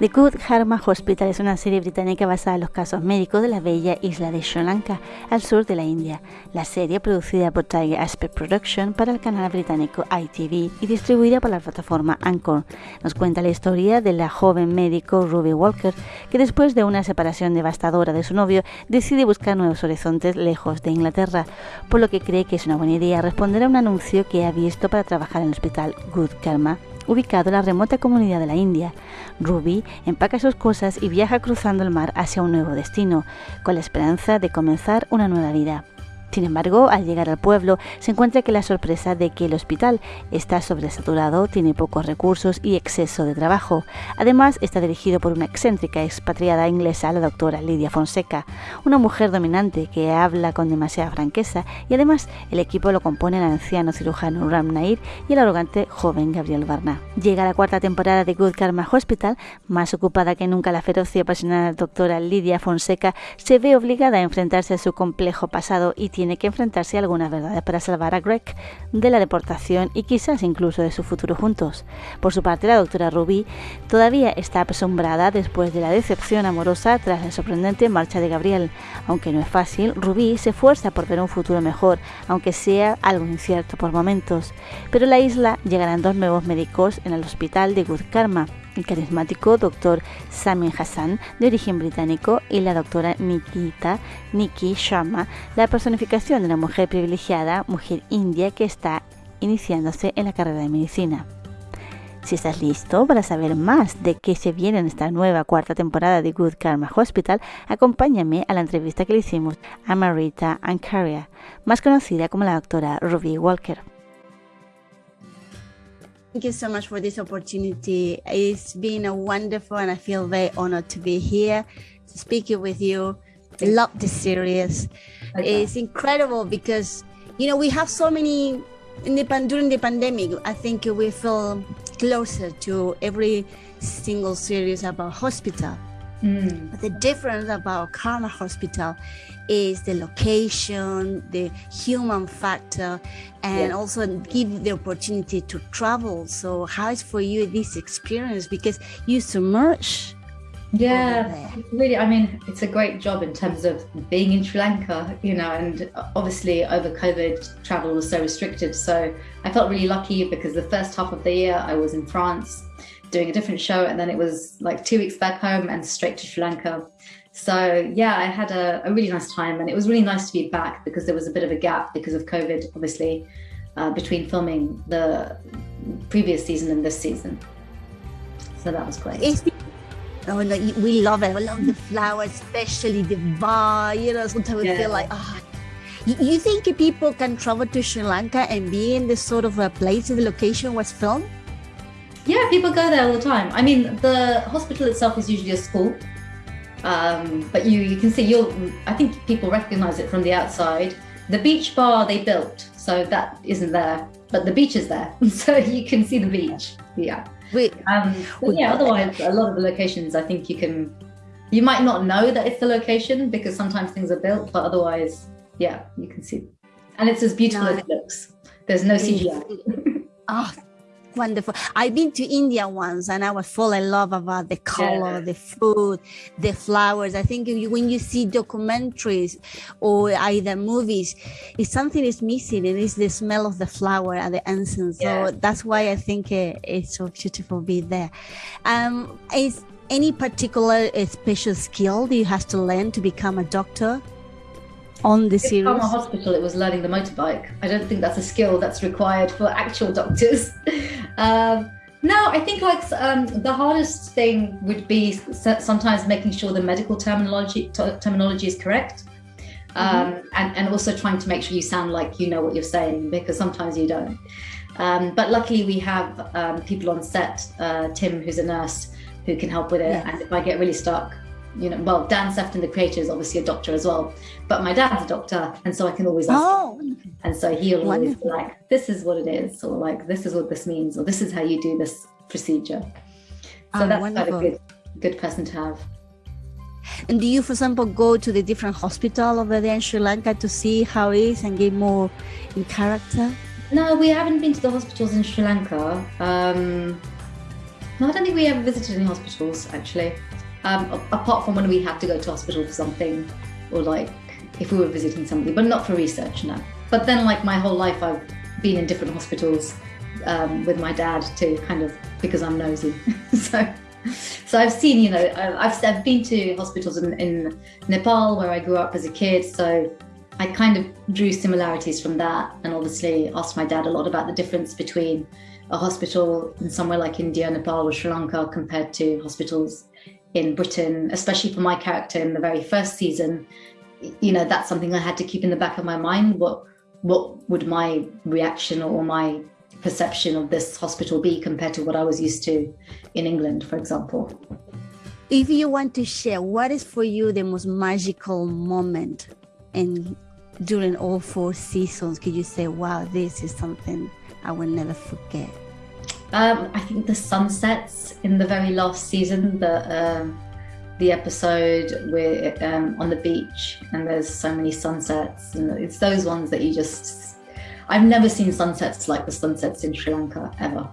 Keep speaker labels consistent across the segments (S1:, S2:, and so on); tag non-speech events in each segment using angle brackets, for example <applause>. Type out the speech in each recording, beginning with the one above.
S1: The Good Karma Hospital es una serie británica basada en los casos médicos de la bella isla de Sri Lanka, al sur de la India. La serie, producida por Tiger Aspect Production para el canal británico ITV y distribuida por la plataforma Anchor, nos cuenta la historia de la joven médico Ruby Walker, que después de una separación devastadora de su novio, decide buscar nuevos horizontes lejos de Inglaterra, por lo que cree que es una buena idea responder a un anuncio que ha visto para trabajar en el hospital Good Karma ubicado en la remota comunidad de la India. Ruby empaca sus cosas y viaja cruzando el mar hacia un nuevo destino, con la esperanza de comenzar una nueva vida. Sin embargo, al llegar al pueblo, se encuentra que la sorpresa de que el hospital está sobresaturado, tiene pocos recursos y exceso de trabajo. Además, está dirigido por una excéntrica expatriada inglesa, la doctora Lidia Fonseca, una mujer dominante que habla con demasiada franqueza y además el equipo lo compone el anciano cirujano Ram Nair y el arrogante joven Gabriel Barna. Llega la cuarta temporada de Good Karma Hospital, más ocupada que nunca la feroz y apasionada doctora Lidia Fonseca se ve obligada a enfrentarse a su complejo pasado y que enfrentarse a algunas verdades para salvar a Greg de la deportación y quizás incluso de su futuro juntos. Por su parte, la doctora Ruby todavía está asombrada después de la decepción amorosa tras la sorprendente marcha de Gabriel. Aunque no es fácil, Ruby se esfuerza por ver un futuro mejor, aunque sea algo incierto por momentos. Pero en la isla llegarán dos nuevos médicos en el hospital de Good Karma el carismático doctor Samin Hassan, de origen británico, y la doctora Nikita Nikki Sharma, la personificación de una mujer privilegiada, mujer india que está iniciándose en la carrera de medicina. Si estás listo para saber más de qué se viene en esta nueva cuarta temporada de Good Karma Hospital, acompáñame a la entrevista que le hicimos a Marita Ancaria, más conocida como la doctora Ruby Walker.
S2: Thank you so much for this opportunity. It's been a wonderful, and I feel very honored to be here to speak with you. I love this series. Okay. It's incredible because you know we have so many in the during the pandemic. I think we feel closer to every single series about hospital. Mm. But the difference about Karma Hospital is the location, the human factor, and also give the opportunity to travel. So, how is for you this experience? Because you submerge.
S3: Yeah, really. I mean, it's a great job in terms of being in Sri Lanka, you know, and obviously over COVID, travel was so restricted. So I felt really lucky because the first half of the year I was in France doing a different show, and then it was like two weeks back home and straight to Sri Lanka. So yeah, I had a, a, really nice time, and it was really nice to be back because there was a bit of a gap because of COVID, obviously, uh, between filming the previous season and this season. So that was great.
S2: oh, no, we love it. We love the flowers, especially the bar. You know, sometimes yeah. we feel like, oh, you think people can travel to Sri Lanka and be in this sort of a place, the location was filmed?
S3: Yeah, people go there all the time. I mean, the hospital itself is usually a school, um, but you you can see you'll. I think people recognise it from the outside. The beach bar they built, so that isn't there, but the beach is there, <laughs> so you can see the beach. Yeah. Wait. Um, yeah. Otherwise, a lot of the locations, I think you can. You might not know that it's the location because sometimes things are built, but otherwise, yeah, you can see. And it's as beautiful no. as it looks. There's no CGI.
S2: oh, wonderful. I've been to India once and I was full in love about the color, yeah. the food, the flowers. I think when you see documentaries or either movies, if something is missing, it is the smell of the flower and the incense. Yeah. So that's why I think uh, it's so beautiful to be there. Um, is any particular uh, special skill that you have to learn to become a doctor? on the series?
S3: From a hospital, it was learning the motorbike. I don't think that's a skill that's required for actual doctors. <laughs> um, no, I think like um, the hardest thing would be sometimes making sure the medical terminology terminology is correct, um, mm-hmm. and and also trying to make sure you sound like you know what you're saying because sometimes you don't. Um, but luckily, we have um, people on set. Uh, Tim, who's a nurse, who can help with it. Yes. And if I get really stuck, you know, well, Dan Sefton, the creator, is obviously a doctor as well, but my dad's a doctor, and so I can always ask. Oh, him. and so he'll always be like, "This is what it is," or like, "This is what this means," or "This is how you do this procedure." So oh, that's wonderful. quite a good, good person to have.
S2: And do you, for example, go to the different hospital over there in Sri Lanka to see how it is and get more in character?
S3: No, we haven't been to the hospitals in Sri Lanka. Um, No, I don't think we ever visited any hospitals actually. Um, apart from when we had to go to hospital for something, or like if we were visiting somebody, but not for research, no. But then, like my whole life, I've been in different hospitals um, with my dad too, kind of because I'm nosy. <laughs> so, so I've seen, you know, I've, I've been to hospitals in, in Nepal where I grew up as a kid. So I kind of drew similarities from that, and obviously asked my dad a lot about the difference between a hospital in somewhere like India, Nepal, or Sri Lanka compared to hospitals in Britain, especially for my character in the very first season. You know, that's something I had to keep in the back of my mind. What what would my reaction or my perception of this hospital be compared to what I was used to in England, for example?
S2: If you want to share, what is for you the most magical moment in during all four seasons? Could you say, "Wow, this is something I will never forget"?
S3: Um, I think the sunsets in the very last season, the um, the episode with um, on the beach, and there's so many sunsets, and it's those ones that you just. I've never seen sunsets like the sunsets in Sri Lanka ever.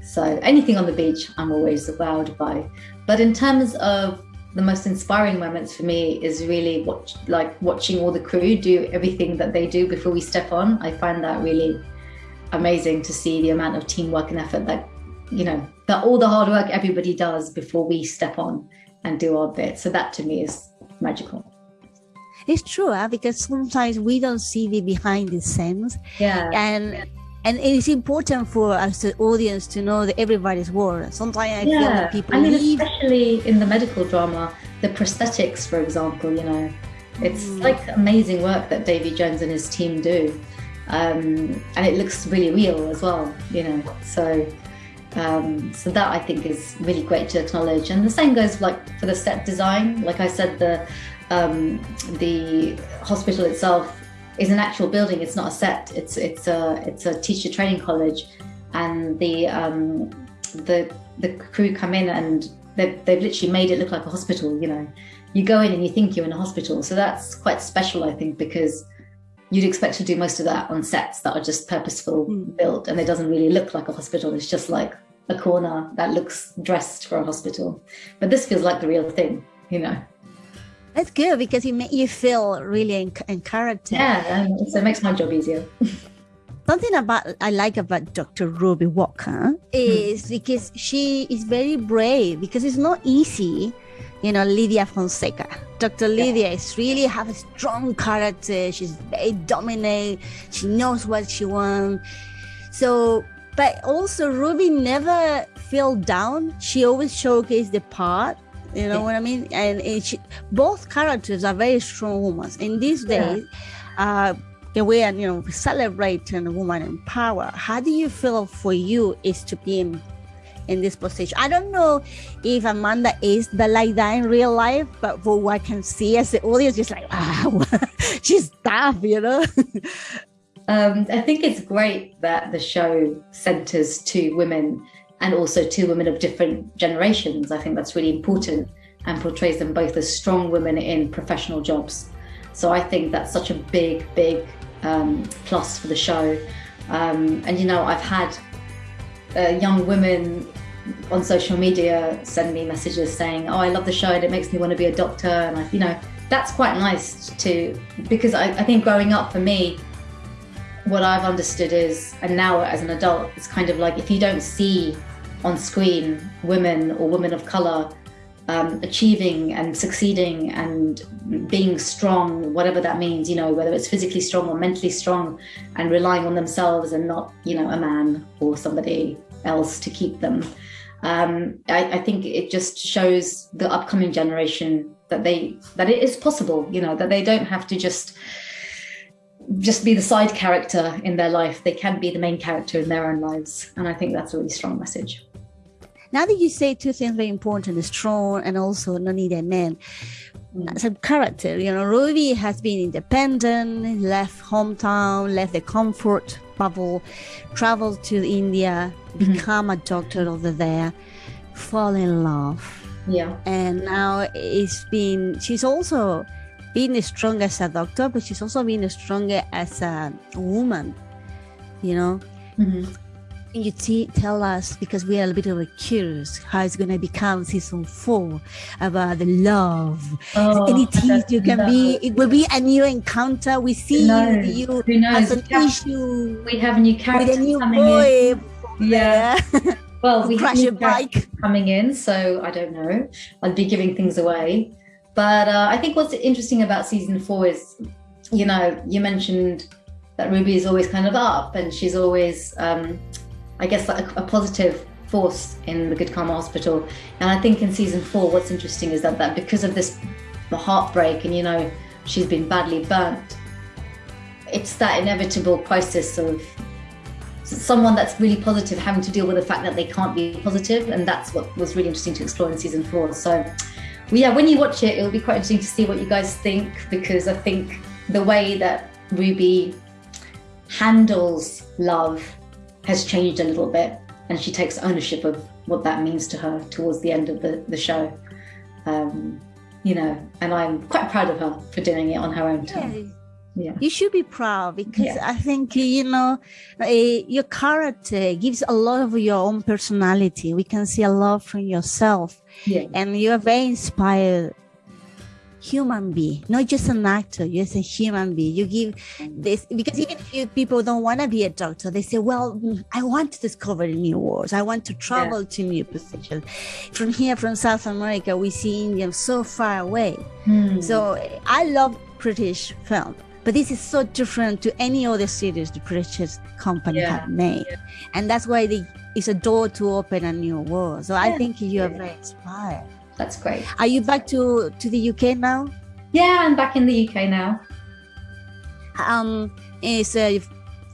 S3: So anything on the beach, I'm always wowed by. But in terms of the most inspiring moments for me is really watch, like watching all the crew do everything that they do before we step on. I find that really amazing to see the amount of teamwork and effort that you know that all the hard work everybody does before we step on and do our bit so that to me is magical
S2: it's true huh? because sometimes we don't see the behind the scenes
S3: yeah
S2: and and it is important for us the audience to know that everybody's work sometimes i yeah. feel that people
S3: i mean
S2: leave.
S3: especially in the medical drama the prosthetics for example you know it's mm. like amazing work that davy jones and his team do um, and it looks really real as well. You know, so um, so that I think is really great to acknowledge. And the same goes like for the set design. Like I said, the um, the hospital itself is an actual building. It's not a set. It's it's a it's a teacher training college, and the um, the the crew come in and they've, they've literally made it look like a hospital. You know, you go in and you think you're in a hospital. So that's quite special, I think, because you'd expect to do most of that on sets that are just purposeful mm. built and it doesn't really look like a hospital it's just like a corner that looks dressed for a hospital but this feels like the real thing you know
S2: that's good because it makes you feel really encouraged
S3: yeah so it makes my job easier <laughs>
S2: something about I like about Dr. Ruby Walker hmm. is because she is very brave because it's not easy you know, Lydia Fonseca. Dr. Lydia yeah. is really have a strong character. She's very dominant. She knows what she wants. So, but also Ruby never feel down. She always showcased the part. You know yeah. what I mean? And, and she, both characters are very strong women. In these days, yeah. uh, the way you know celebrating a woman in power. How do you feel for you is to be in in this position. I don't know if Amanda is the like that in real life, but for what I can see as the audience, just like, wow, <laughs> she's tough, you know?
S3: um, I think it's great that the show centers two women and also two women of different generations. I think that's really important and portrays them both as strong women in professional jobs. So I think that's such a big, big um, plus for the show. Um, and you know, I've had uh, young women on social media send me messages saying, "Oh, I love the show and it makes me want to be a doctor," and I, you know, that's quite nice to because I, I think growing up for me, what I've understood is, and now as an adult, it's kind of like if you don't see on screen women or women of color um, achieving and succeeding and being strong, whatever that means, you know, whether it's physically strong or mentally strong and relying on themselves and not, you know, a man or somebody else to keep them. Um, I, I, think it just shows the upcoming generation that they that it is possible, you know, that they don't have to just just be the side character in their life. They can be the main character in their own lives, and I think that's a really strong message.
S2: Now that you say two things very important, strong and also not need a man. As a character, you know, Ruby has been independent, left hometown, left the comfort bubble, traveled to India, mm-hmm. become a doctor over there, fall in love.
S3: Yeah.
S2: And now it's been, she's also been strong as a doctor, but she's also been stronger as a woman, you know? Mm-hmm. You t- tell us because we are a bit of a curious how it's going to become season four about the love
S3: Oh,
S2: any tease you can be it will be a new encounter we see
S3: knows?
S2: you
S3: Who knows?
S2: has an
S3: We have-
S2: issue
S3: We have a new
S2: with a new
S3: coming in.
S2: boy
S3: Yeah. <laughs> Well, we have
S2: crash
S3: new
S2: your bike
S3: coming in, so I don't know. I'd be giving things away. But uh, I think what's interesting about season four is, you know, you mentioned that Ruby is always kind of up and she's always, um, I guess, like a, a positive force in the Good Karma Hospital. And I think in season four, what's interesting is that, that because of this the heartbreak and, you know, she's been badly burnt, it's that inevitable crisis of someone that's really positive having to deal with the fact that they can't be positive and that's what was really interesting to explore in season four so well, yeah when you watch it it'll be quite interesting to see what you guys think because i think the way that ruby handles love has changed a little bit and she takes ownership of what that means to her towards the end of the, the show. Um, you know and i'm quite proud of her for doing it on her own
S2: Yeah,
S3: time yeah.
S2: You should be proud because
S3: Yeah.
S2: I think you know uh, your character gives a lot of your own personality. We can see a lot from yourself,
S3: yeah.
S2: And you're very inspired human being, not just an actor. You're just a human being. You give this because even if you, people don't want to be a doctor, they say, "Well, I want to discover new worlds. I want to travel to new positions." From here, from South America, we see India so far away.
S3: Hmm.
S2: So I love British film, but this is so different to any other series the British company
S3: Yeah,
S2: have made, and that's why they, it's a door to open a new world. So I think you are
S3: yeah.
S2: very inspired.
S3: That's great
S2: Are you back to to the UK now?
S3: yeah i'm back in the uk now
S2: Um, is uh,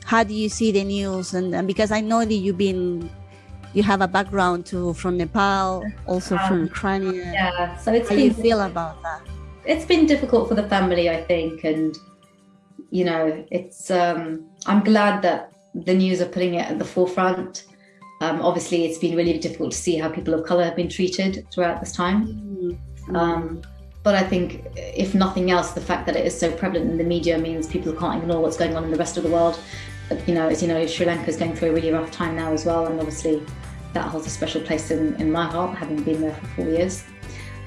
S2: how do you see the news? And, and because I know that you've been, you have a background to from Nepal, also from
S3: Um,
S2: Ukraine.
S3: Yeah, so it's
S2: How do you feel about that?
S3: it's been difficult for the family, I think, and you know, it's um, I'm glad that the news are putting it at the forefront. Um, obviously, it's been really difficult to see how people of color have been treated throughout this time. Um, but I think, if nothing else, the fact that it is so prevalent in the media means people can't ignore what's going on in the rest of the world. You know, as you know, Sri Lanka is going through a really rough time now as well, and obviously that holds a special place in, in my heart, having been there for four years.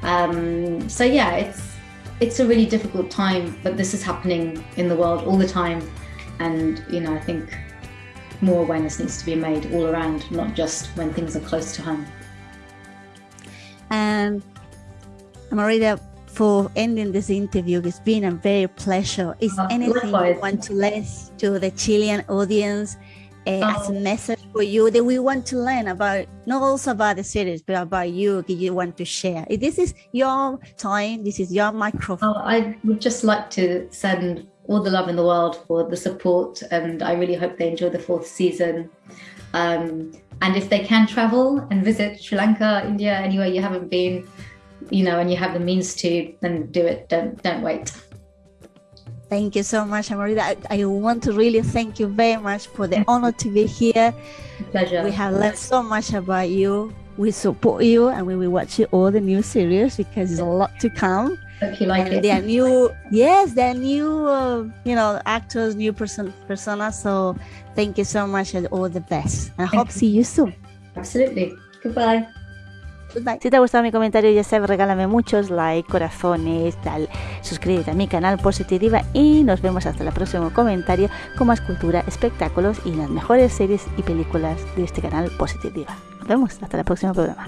S3: Um, so yeah, it's it's a really difficult time, but this is happening in the world all the time, and you know, I think more awareness needs to be made all around, not just when things are close to home.
S2: And Marita, for ending this interview, it's been a very pleasure. Is
S3: Uh,
S2: anything
S3: likewise.
S2: you want to let to the Chilean audience uh, as a
S3: Oh.
S2: message for you that we want to learn about, not also about the series, but about you that you want to share? This is your time. This is your microphone.
S3: Oh, I would just like to send all the love in the world for the support, and I really hope they enjoy the fourth season. Um, and if they can travel and visit Sri Lanka, India, anywhere you haven't been, you know, and you have the means to, then do it. Don't don't wait.
S2: Thank you so much, Amarita. I, I want to really thank you very much for the honor to be here. <laughs>
S3: Pleasure.
S2: We have learned so much about you. We support you and we will watch you all the new series because there's a lot to come.
S3: Hope you like
S2: and
S3: it.
S2: there are new, yes, there are new, uh, you know, actors, new person, personas. So thank you so much and all the best. I hope
S3: you.
S2: see you soon.
S3: Absolutely. Goodbye.
S2: Goodbye.
S1: Si te ha gustado mi comentario, ya sabes, regálame muchos likes, corazones, tal. Suscríbete a mi canal Positiva y nos vemos hasta el próximo comentario con más cultura, espectáculos y las mejores series y películas de este canal Positiva. Nos vemos hasta el próximo programa.